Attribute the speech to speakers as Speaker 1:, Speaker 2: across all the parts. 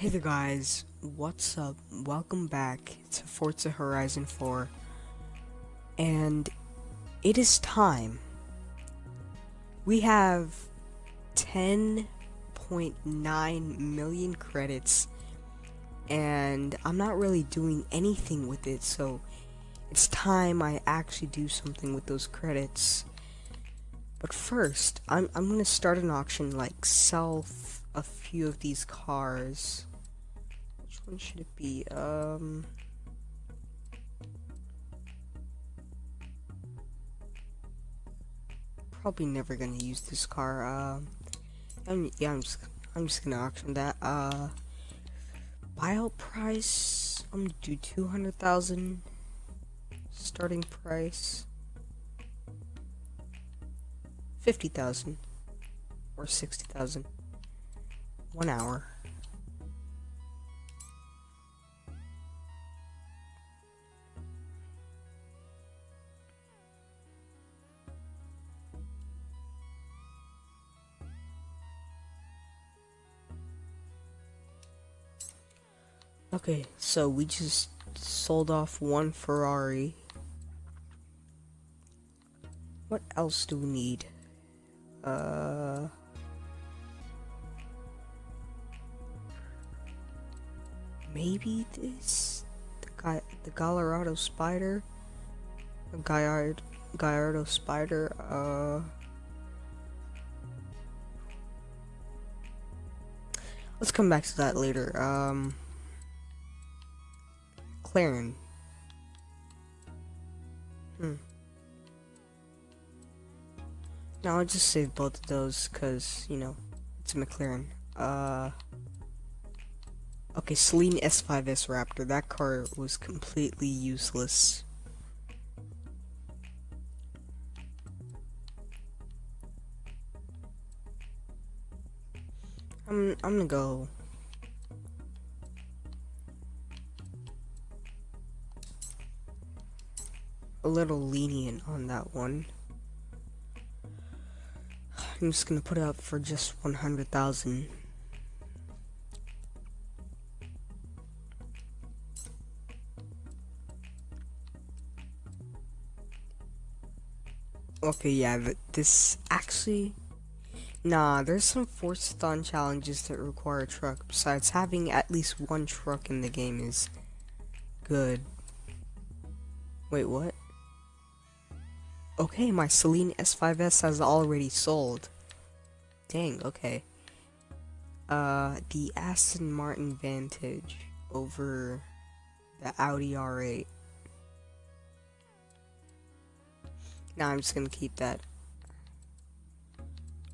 Speaker 1: Hey there guys, what's up? Welcome back to Forza Horizon 4 and it is time. We have 10.9 million credits and I'm not really doing anything with it so it's time I actually do something with those credits. But first, I'm, I'm gonna start an auction like sell a few of these cars one should it be? Um. Probably never gonna use this car. Uh, I'm, yeah, I'm just, I'm just gonna auction that. Uh, buyout price. I'm gonna do two hundred thousand. Starting price. Fifty thousand or sixty thousand. One hour. Okay, so we just sold off one Ferrari. What else do we need? Uh... Maybe this? The guy, the Gallardo Spyder? The Gallardo, Gallardo Spyder, uh... Let's come back to that later, um... McLaren. Hmm. Now I'll just save both of those because, you know, it's a McLaren. Uh. Okay, Saleen S5S Raptor. That car was completely useless. I'm I'm gonna go a little lenient on that one. I'm just gonna put it up for just 100,000. Okay, yeah, but this actually... Nah, there's some Forzathon challenges that require a truck. Besides, having at least one truck in the game is good. Wait, what? Okay, my Saleen S5S has already sold. Dang, okay. Uh, the Aston Martin Vantage over the Audi R8. Now I'm just gonna keep that.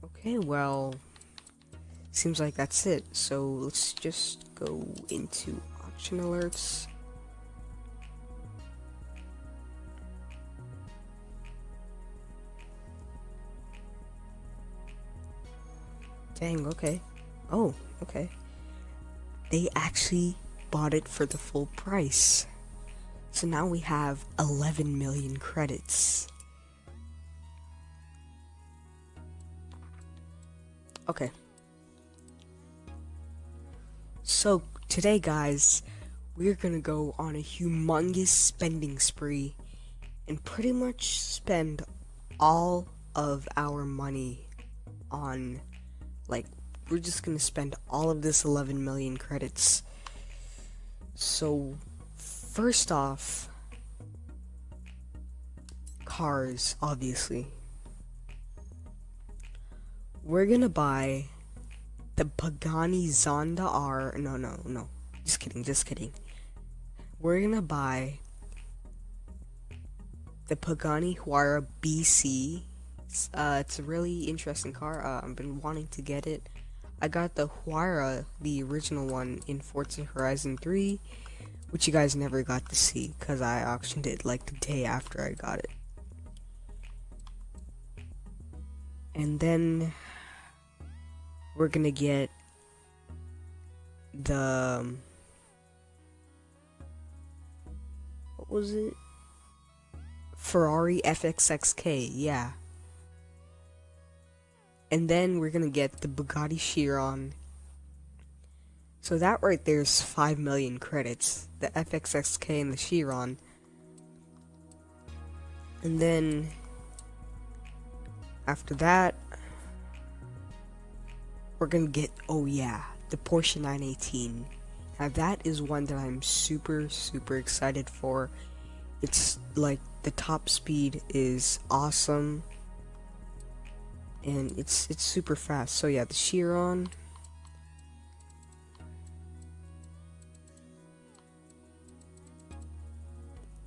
Speaker 1: Okay, well, seems like that's it. So let's just go into auction alerts. Dang, okay. Oh, okay. They actually bought it for the full price. So now we have 11 million credits. Okay. So, today guys, we're gonna go on a humongous spending spree and pretty much spend all of our money on like, we're just gonna spend all of this 11 million credits. So, first off, cars, obviously. We're gonna buy the Pagani Zonda R. No, no, no. Just kidding, just kidding. We're gonna buy the Pagani Huayra BC it's, uh, it's a really interesting car. Uh, I've been wanting to get it. I got the Huayra, the original one, in Forza Horizon 3, which you guys never got to see, because I auctioned it like the day after I got it. And then we're gonna get the um, what was it? Ferrari FXXK, yeah. And then we're gonna get the Bugatti Chiron. So that right there is 5 million credits. The FXXK and the Chiron. And then after that, we're gonna get, oh yeah, the Porsche 918. Now that is one that I'm super, super excited for. It's like the top speed is awesome. And it's it's super fast. So yeah, the Chiron.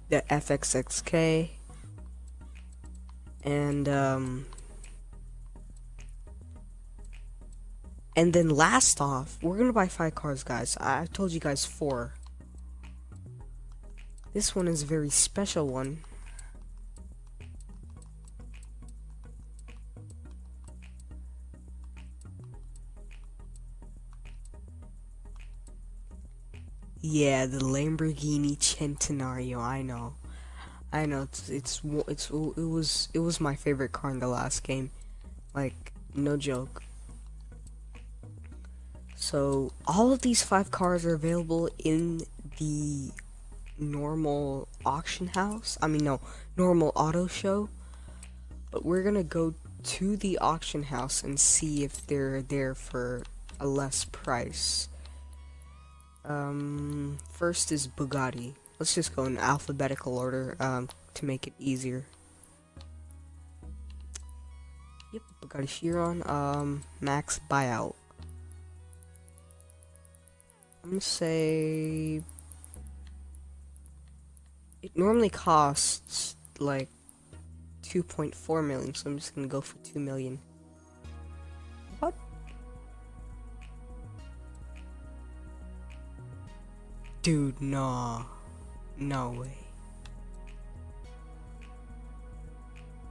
Speaker 1: The FXXK. And um And then last off, we're gonna buy five cars, guys. I, I told you guys four. This one is a very special one. Yeah, the Lamborghini Centenario. I know, I know. It's it's it's it was it was my favorite car in the last game. Like no joke. So all of these five cars are available in the normal auction house. I mean, no, normal auto show. But we're gonna go to the auction house and see if they're there for a less price. Um, first is Bugatti. Let's just go in alphabetical order um, to make it easier. Yep, Bugatti Chiron, um, max buyout. I'm gonna say it normally costs like 2.4 million, so I'm just gonna go for 2 million. Dude, no. No way.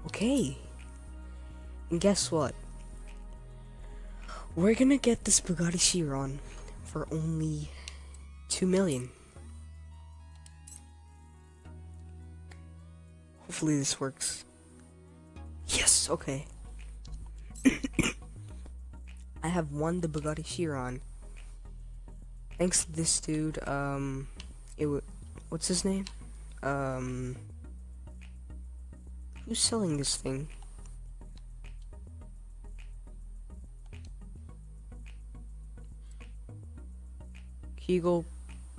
Speaker 1: Okay. And guess what? We're gonna get this Bugatti Chiron for only 2 million. Hopefully this works. Yes, okay. I have won the Bugatti Chiron. Thanks to this dude, um, it w what's his name? Um, who's selling this thing? Kegel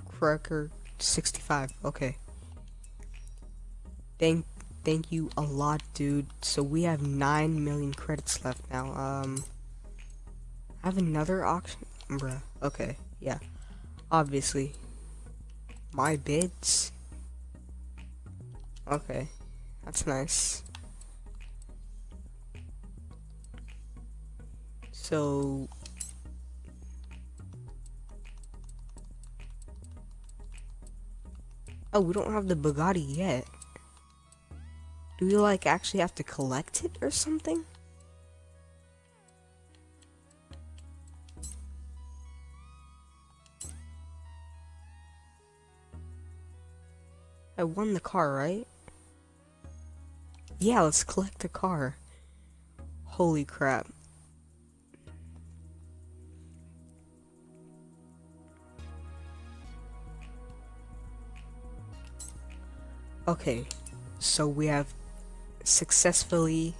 Speaker 1: Cracker 65. Okay. Thank thank you a lot, dude. So we have 9 million credits left now. Um I have another auction, bruh. Okay. Yeah. Obviously. My bids. Okay. That's nice. So Oh, we don't have the Bugatti yet. Do we, like, actually have to collect it or something? I won the car, right? Yeah, let's collect the car. Holy crap. Okay, so we have successfully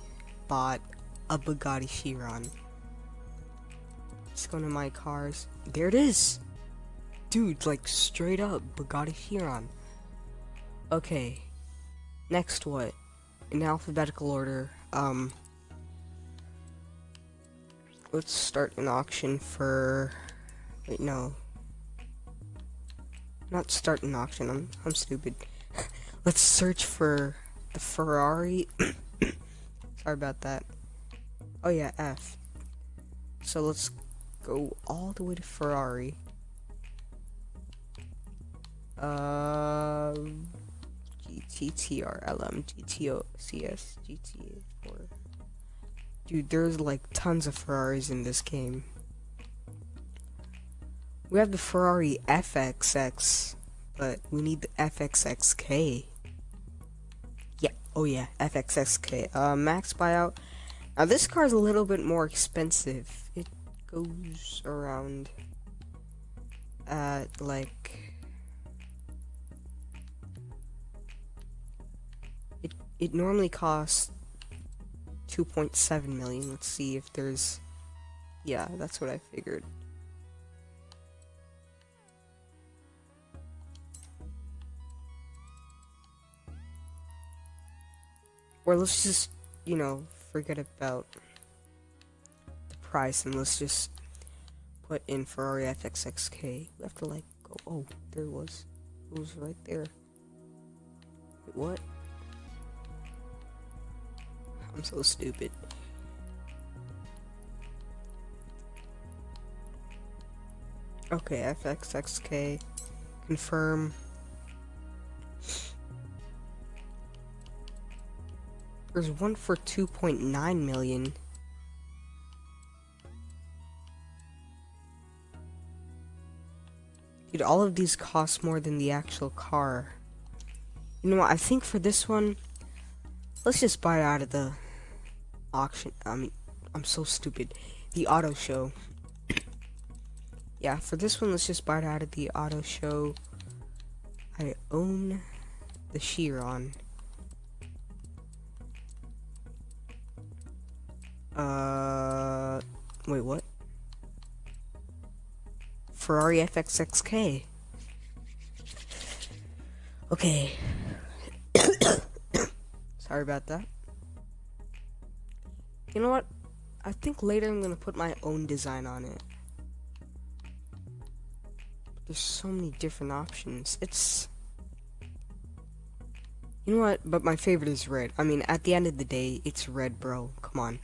Speaker 1: bought a Bugatti Chiron. Let's go to my cars. There it is! Dude, like straight up Bugatti Chiron. Okay, next what? In alphabetical order, um, let's start an auction for, wait, no. Not start an auction, I'm, I'm stupid. Let's search for the Ferrari. Sorry about that. Oh yeah, F. So let's go all the way to Ferrari. Uh, GTTR, LM, GTA4. Dude, there's like tons of Ferraris in this game. We have the Ferrari FXX, but we need the FXXK. Yeah, oh yeah, FXXK. Uh, max buyout. Now this car is a little bit more expensive. It goes around at like it normally costs 2.7 million. Let's see if there's yeah, that's what I figured. Or let's just, you know, forget about the price and let's just put in Ferrari FXXK. We have to like go, oh, there was. It was right there. Wait, what? I'm so stupid. Okay, FXXK. Confirm. There's one for 2.9 million. Dude, all of these cost more than the actual car. You know what, I think for this one, let's just buy out of the auction. I mean, I'm so stupid. The auto show. yeah, for this one, let's just buy it out of the auto show. I own the Chiron. Uh, wait, what? Ferrari FXXK. Okay. Sorry about that. You know what? I think later I'm gonna put my own design on it. There's so many different options. It's... You know what? But my favorite is red. I mean, at the end of the day, it's red, bro. Come on.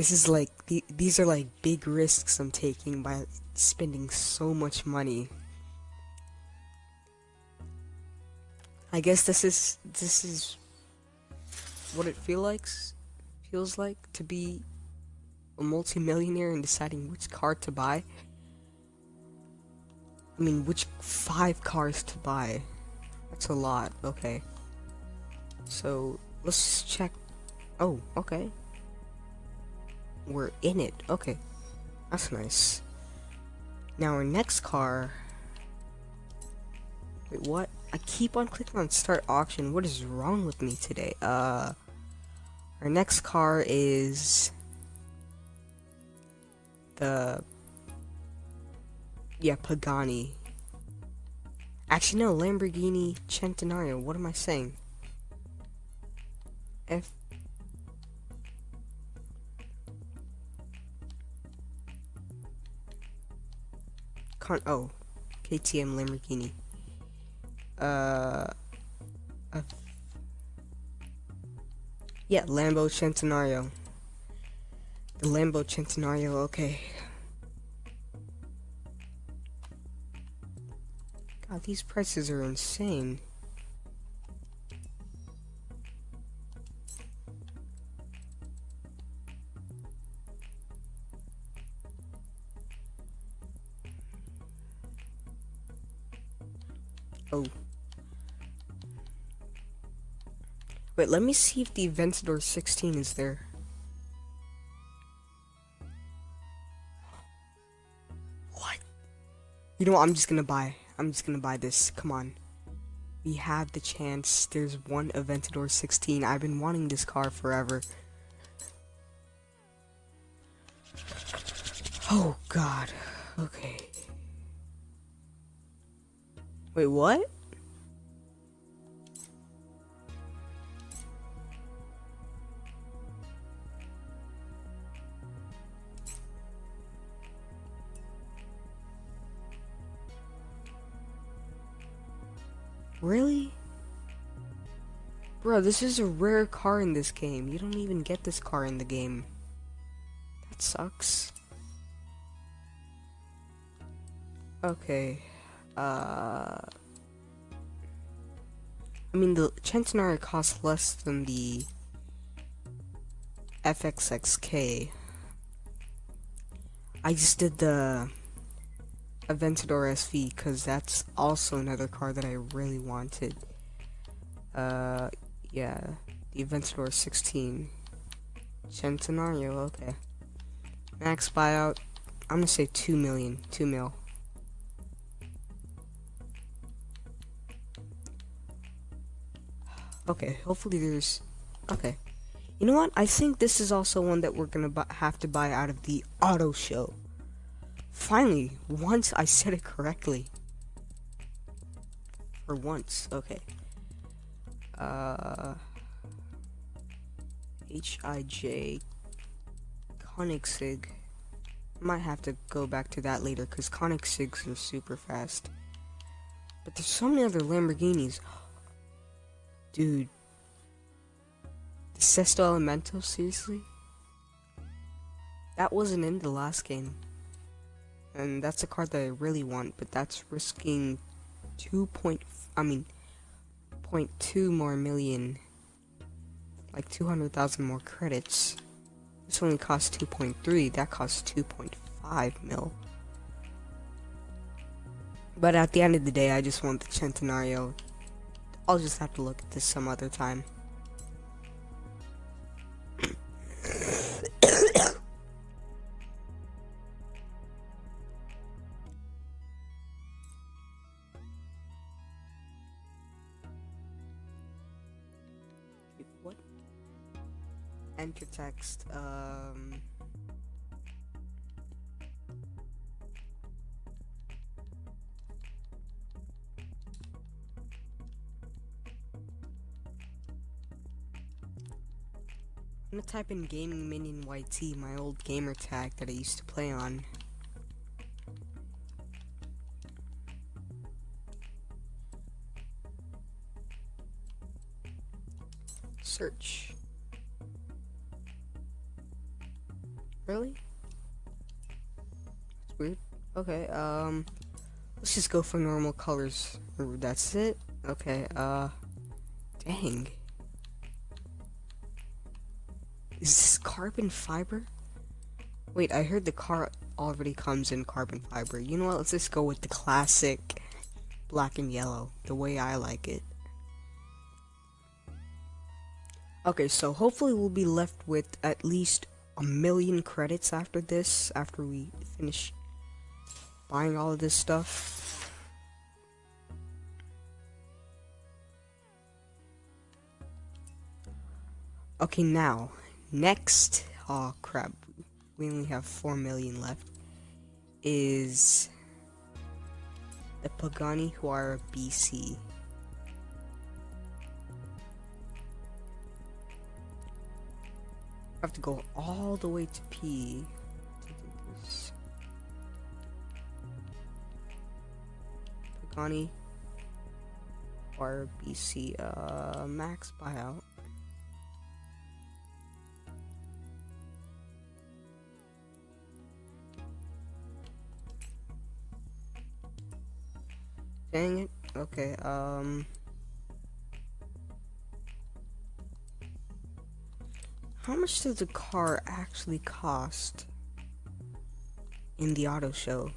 Speaker 1: This is like, the, these are like big risks I'm taking by spending so much money. I guess this is, this is what it feel like, feels like to be a multimillionaire and deciding which car to buy. I mean, which five cars to buy. That's a lot, okay. So, let's check Oh, okay. We're in it. Okay. That's nice. Now our next car... Wait, what? I keep on clicking on start auction. What is wrong with me today? Uh... Our next car is... The... Yeah, Pagani. Actually, no, Lamborghini Centenario. What am I saying? F con oh KTM Lamborghini. Uh, uh yeah, Lambo Centenario. The Lambo Centenario, okay. God, these prices are insane. Wait, let me see if the Aventador 16 is there. What? You know what, I'm just gonna buy. I'm just gonna buy this. Come on. We have the chance. There's one Aventador 16. I've been wanting this car forever. Oh, God. Okay. Wait, what? This is a rare car in this game. You don't even get this car in the game. That sucks. Okay. Uh, I mean, the Centenario costs less than the FXXK. I just did the Aventador SV because that's also another car that I really wanted. Uh, Yeah, the Aventador 16. Centenario, okay. Max buyout, I'm gonna say 2 million, 2 mil. Okay, hopefully there's... Okay. You know what? I think this is also one that we're gonna have to buy out of the auto show. Finally, once I said it correctly. For once, okay. Uh... H-I-J... Koenigsegg. Might have to go back to that later, because Koenigsegg's are super fast. But there's so many other Lamborghinis. Dude. The Sesto Elemento, seriously? That wasn't in the last game. And that's a card that I really want, but that's risking 2 point, I mean, 0.2 more million. Like 200,000 more credits. This only costs 2.3, that costs 2.5 mil. But at the end of the day, I just want the Centenario I'll just have to look at this some other time. Text, um... I'm gonna type in Gaming Minion YT, my old gamer tag that I used to play on. Search. Really? That's weird. Okay, um, let's just go for normal colors. That's it? Okay, uh, dang. Is this carbon fiber? Wait, I heard the car already comes in carbon fiber. You know what? Let's just go with the classic black and yellow, the way I like it. Okay, so hopefully we'll be left with at least a million credits after this, after we finish buying all of this stuff. Okay, now, Next, oh crap, we only have 4 million left, is the Pagani Huayra BC. Have to go all the way to P to this. Pagani uh, max buyout. Dang it. Okay, um... How much does the car actually cost in the auto show?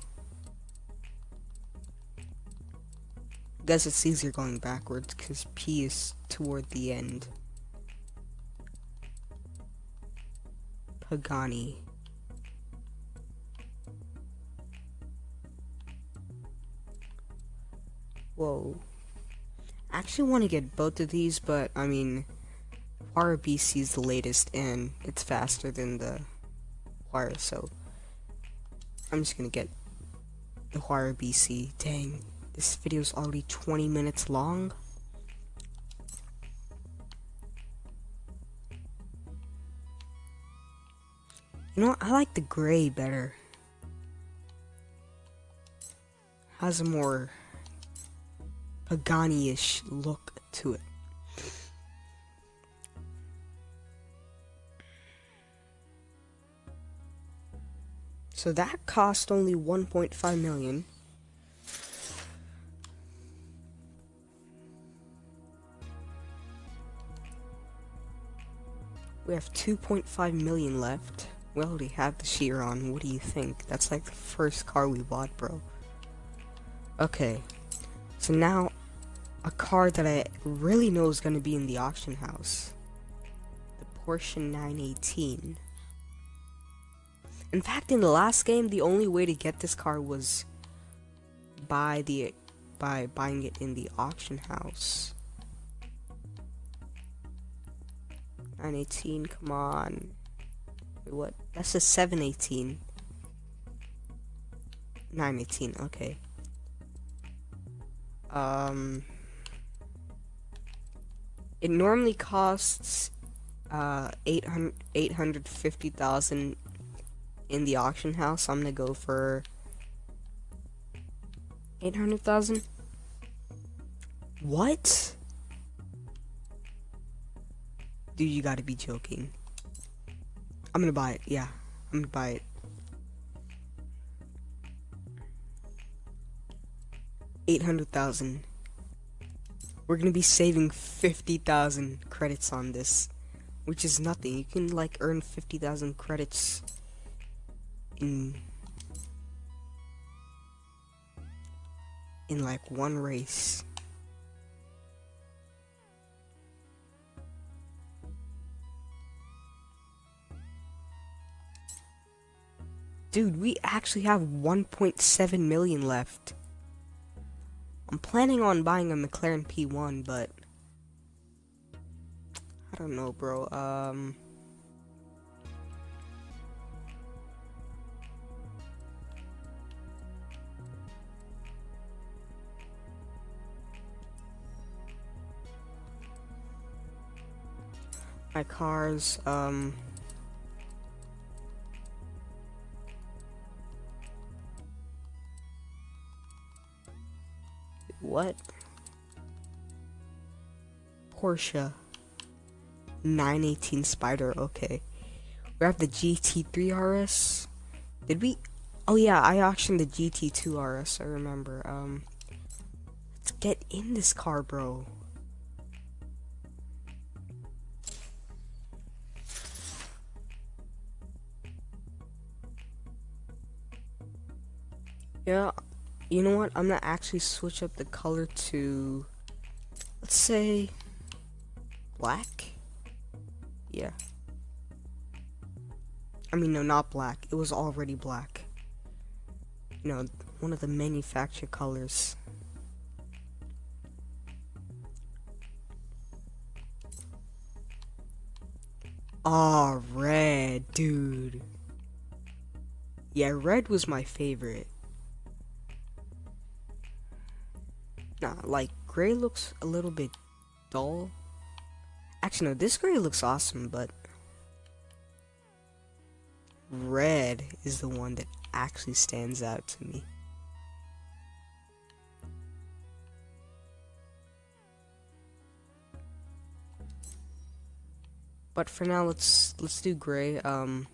Speaker 1: I guess it's easier going backwards because P is toward the end. Pagani. Whoa. I actually want to get both of these, but I mean, RBC is the latest and it's faster than the Huayra, so I'm just gonna get the Huayra BC. Dang, this video is already 20 minutes long. You know what? I like the gray better. Has a more Pagani-ish look to it. So that cost only 1.5 million. We have 2.5 million left. Well, we already have the Chiron. What do you think? That's like the first car we bought, bro. Okay. So now a car that I really know is going to be in the auction house. The Porsche 918. In fact, in the last game, the only way to get this car was by the by buying it in the auction house. 918, come on. Wait, what? That's a 718. 918, okay. Um, it normally costs uh 800 850,000 in the auction house. I'm gonna go for 800,000. What? Dude, you gotta be joking. I'm gonna buy it. Yeah, I'm gonna buy it. Eight hundred thousand. We're gonna be saving fifty thousand credits on this, which is nothing. You can like earn fifty thousand credits in in like one race. Dude, we actually have 1.7 million left. I'm planning on buying a McLaren P1, but I don't know, bro. Um my cars, um... What? Porsche 918 Spyder, okay. We have the GT3 RS. Did we? Oh yeah, I auctioned the GT2 RS, I remember. Um, let's get in this car, bro. You know what? I'm gonna actually switch up the color to, let's say, black. Yeah. I mean, no, not black. It was already black. You know, one of the manufactured colors. Ah, oh, red, dude. Yeah, red was my favorite. Like, gray looks a little bit dull. Actually, no, this gray looks awesome, but... Red is the one that actually stands out to me. But for now, let's let's do gray. Um,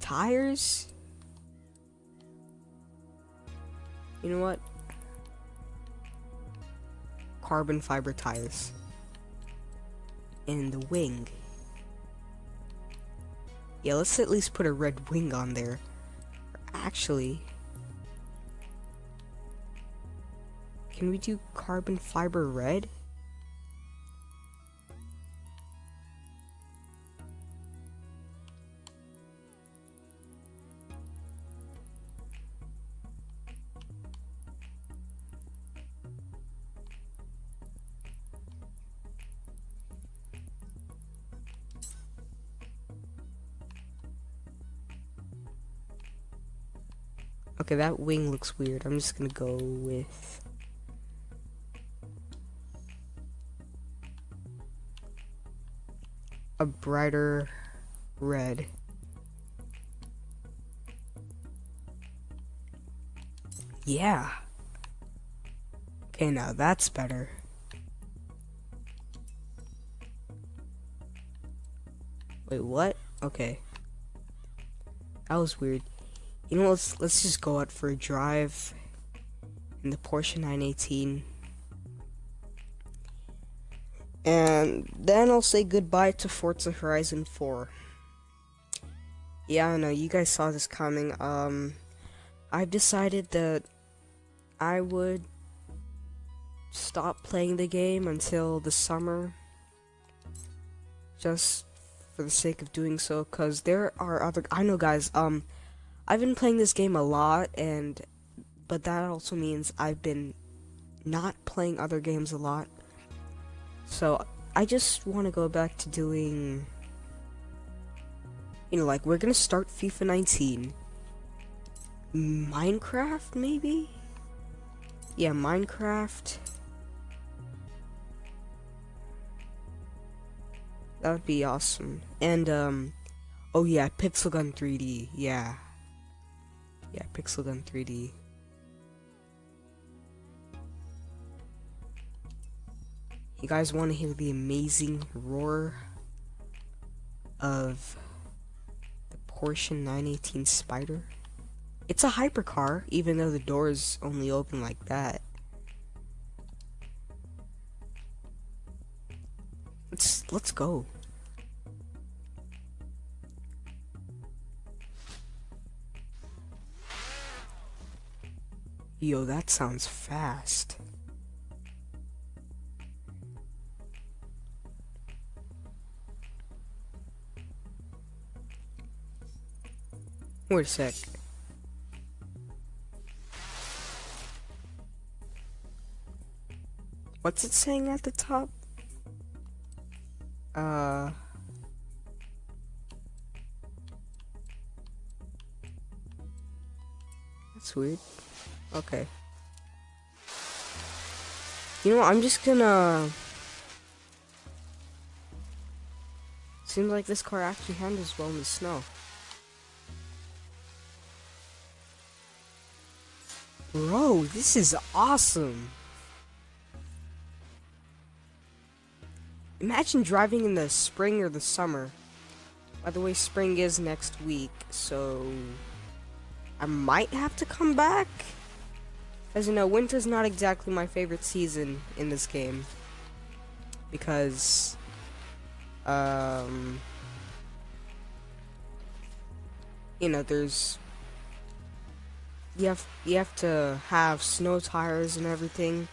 Speaker 1: tires. You know what? Carbon fiber tires. And the wing. Yeah, let's at least put a red wing on there. Actually, can we do carbon fiber red? Okay, that wing looks weird. I'm just gonna go with... A brighter red. Yeah. Okay, now that's better. Wait, what? Okay. That was weird. You know, let's let's just go out for a drive in the Porsche 918. And then I'll say goodbye to Forza Horizon 4. Yeah, I know, you guys saw this coming. Um, I've decided that I would stop playing the game until the summer. Just for the sake of doing so, because there are other. I know, guys. Um, I've been playing this game a lot, and but that also means I've been not playing other games a lot. So I just want to go back to doing. You know, like we're gonna start FIFA 19. Minecraft, maybe? Yeah, Minecraft. That would be awesome. And, um, oh yeah, Pixel Gun 3D, yeah. Yeah, Pixel Gun 3D. You guys want to hear the amazing roar of the Porsche 918 Spyder? It's a hypercar, even though the doors only open like that. Let's let's go. Yo, that sounds fast. Wait a sec. What's it saying at the top? Uh... That's weird. Okay. You know, what, I'm just gonna... Seems like this car actually handles well in the snow. Bro, this is awesome! Imagine driving in the spring or the summer. By the way, spring is next week, so I might have to come back. As you know, winter's not exactly my favorite season in this game. Because, um, you know, there's, you have, you have to have snow tires and everything.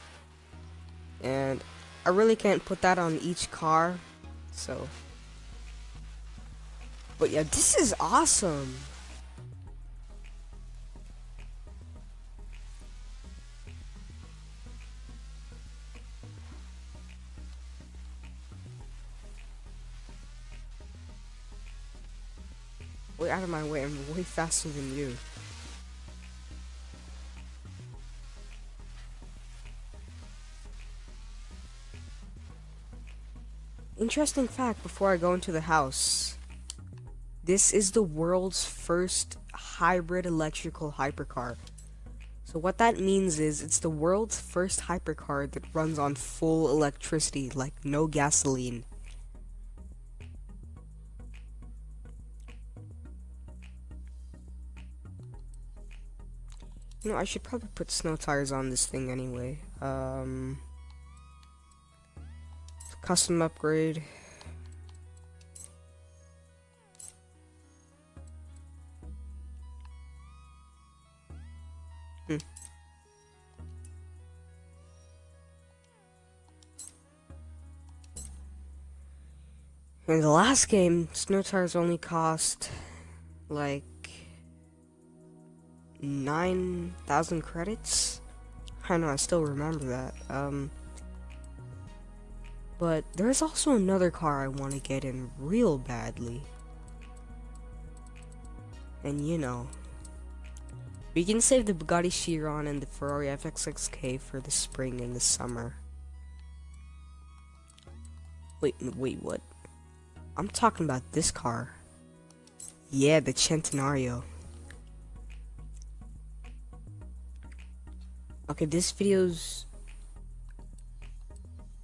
Speaker 1: And I really can't put that on each car, so. But yeah, this is awesome. Way out of my way, I'm way faster than you. Interesting fact before I go into the house. This is the world's first hybrid electrical hypercar. So what that means is it's the world's first hypercar that runs on full electricity, like no gasoline. I should probably put snow tires on this thing anyway. Um... Custom upgrade. Hmm. In the last game, snow tires only cost like 9,000 credits. I know, I still remember that. Um, but there's also another car I want to get in real badly. And you know, we can save the Bugatti Chiron and the Ferrari FXXK for the spring and the summer. Wait, wait, what? I'm talking about this car. Yeah, the Centenario. Okay, this video's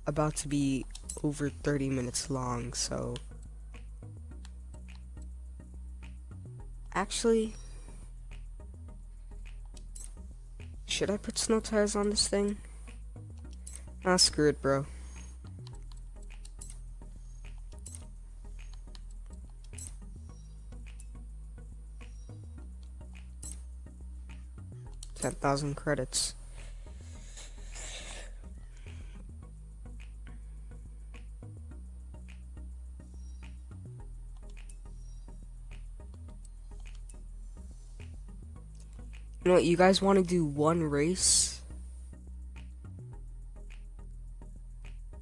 Speaker 1: about to be over 30 minutes long, so... Actually... Should I put snow tires on this thing? Ah, screw it, bro. Ten thousand credits. You know what, you guys want to do one race?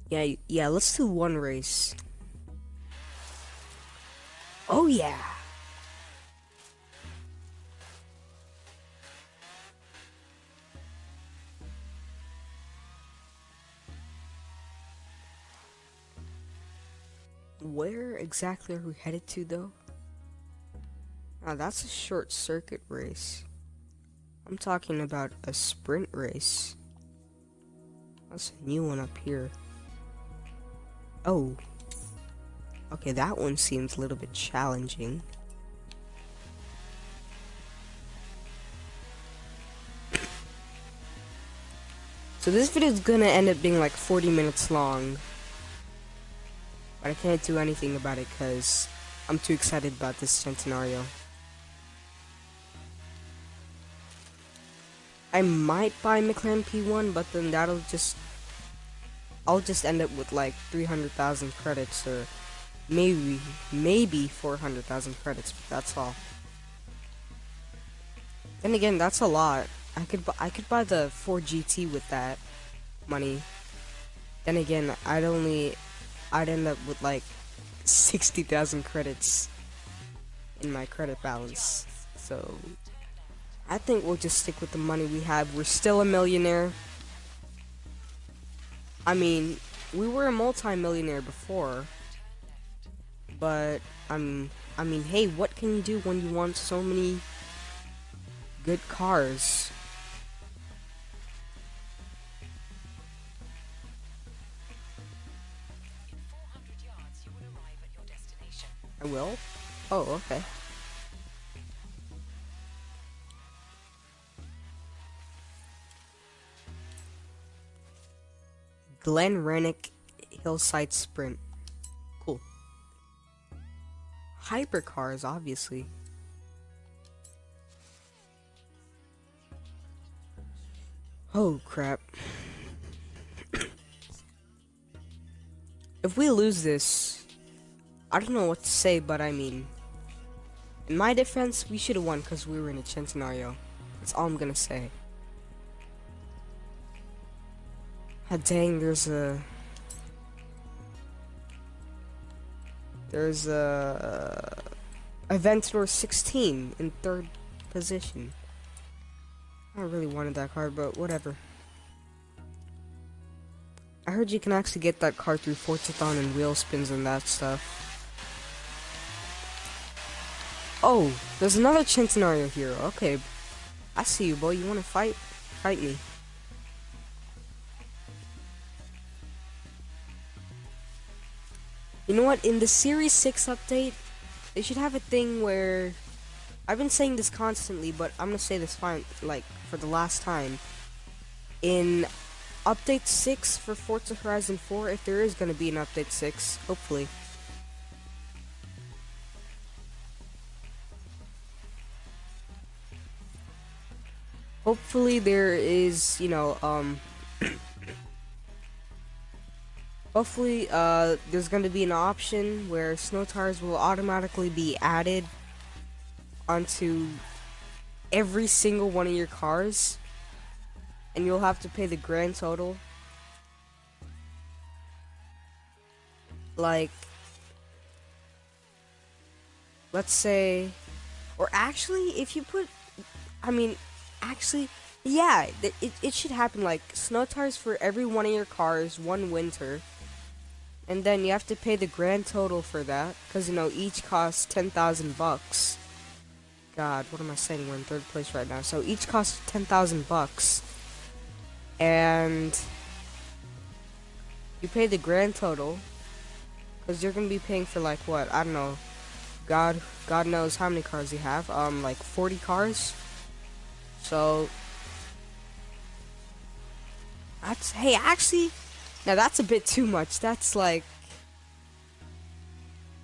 Speaker 1: Yeah, yeah, let's do one race. Oh yeah. Where exactly are we headed to though? Ah, that's a short circuit race. I'm talking about a sprint race. That's a new one up here. Oh. Okay, that one seems a little bit challenging. So this video is gonna end up being like 40 minutes long. But I can't do anything about it because I'm too excited about this Centenario. I might buy McLaren P1, but then that'll just... I'll just end up with like 300,000 credits or maybe, maybe 400,000 credits, but that's all. Then again, that's a lot. I could I could buy the Ford GT with that money. Then again, I'd only I'd end up with like 60,000 credits in my credit balance. So I think we'll just stick with the money we have. We're still a millionaire. I mean, we were a multi-millionaire before. But, I'm, I mean, hey, what can you do when you want so many good cars? I will? Oh, okay. Glen Rannoch Hillside Sprint. Cool. Hypercars, obviously. Oh, crap. if we lose this, I don't know what to say, but I mean, in my defense, we should have won because we were in a Centenario. That's all I'm gonna say. Ah, dang, there's a... There's a... Aventador 16 in third position. I really wanted that card, but whatever. I heard you can actually get that card through Forzathon and wheel spins and that stuff. Oh, there's another Centenario here. Okay. I see you, boy. You wanna fight? Fight me. You know what? In the Series 6 update, they should have a thing where... I've been saying this constantly, but I'm gonna say this fine, like, for the last time. In Update 6 for Forza Horizon 4, if there is gonna be an Update 6, hopefully. Hopefully there is, you know, um... Hopefully, uh, there's going to be an option where snow tires will automatically be added onto every single one of your cars. And you'll have to pay the grand total. Like, let's say, or actually, if you put, I mean, actually, yeah, it, it should happen like snow tires for every one of your cars one winter and then you have to pay the grand total for that because you know each costs 10,000 bucks. God what am I saying? We're in third place right now. So each costs 10,000 bucks. And you pay the grand total because you're gonna be paying for like what? I don't know. God god knows how many cars you have. Um like 40 cars. So that's hey actually now that's a bit too much. That's like...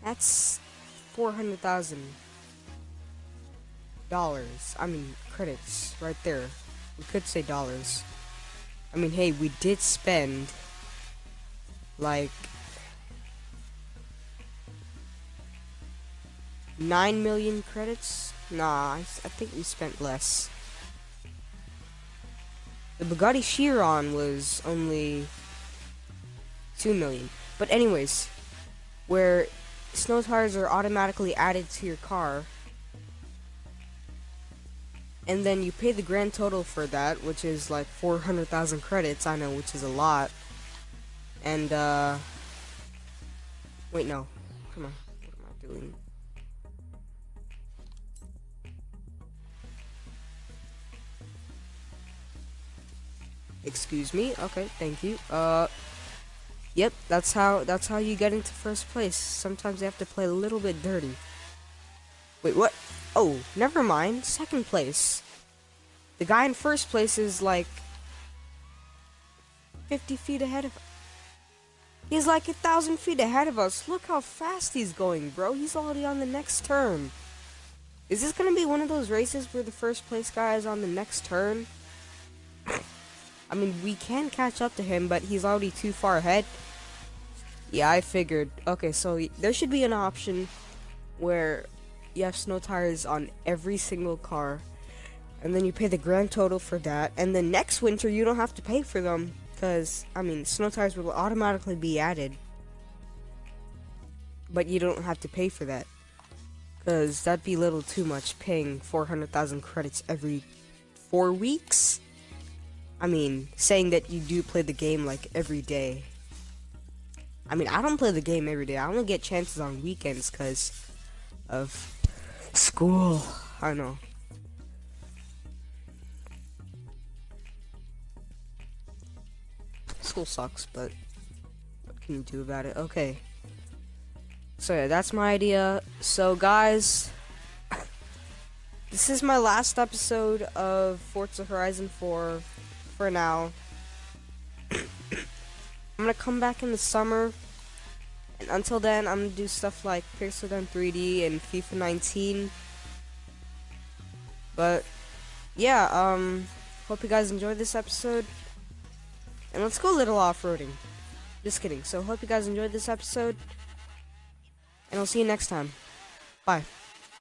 Speaker 1: That's... $400,000. I mean, credits. Right there. We could say dollars. I mean, hey, we did spend... Like... 9 million credits? Nah, I, I think we spent less. The Bugatti Chiron was only 2 million. But anyways, where snow tires are automatically added to your car, and then you pay the grand total for that, which is like 400,000 credits, I know, which is a lot. And, uh, wait, no, come on, what am I doing? Excuse me. Okay, thank you. Uh, yep, that's how that's how you get into first place. Sometimes you have to play a little bit dirty. Wait, what? Oh, never mind. Second place. The guy in first place is like 50 feet ahead of. He's like a thousand feet ahead of us. Look how fast he's going, bro. He's already on the next turn. Is this gonna be one of those races where the first place guy is on the next turn? I mean, we can catch up to him, but he's already too far ahead. Yeah, I figured. Okay, so there should be an option where you have snow tires on every single car, and then you pay the grand total for that, and then next winter you don't have to pay for them, because, I mean, snow tires will automatically be added, but you don't have to pay for that, because that'd be a little too much, paying 400,000 credits every four weeks? I mean, saying that you do play the game like every day. I mean, I don't play the game every day. I only get chances on weekends because of school. I know. School sucks, but what can you do about it? Okay. So yeah, that's my idea. So guys, this is my last episode of Forza Horizon 4 for now. I'm gonna come back in the summer. And until then, I'm gonna do stuff like Pixel Gun 3D and FIFA 19. But, yeah, um, hope you guys enjoyed this episode. And let's go a little off-roading. Just kidding. So, hope you guys enjoyed this episode. And I'll see you next time. Bye.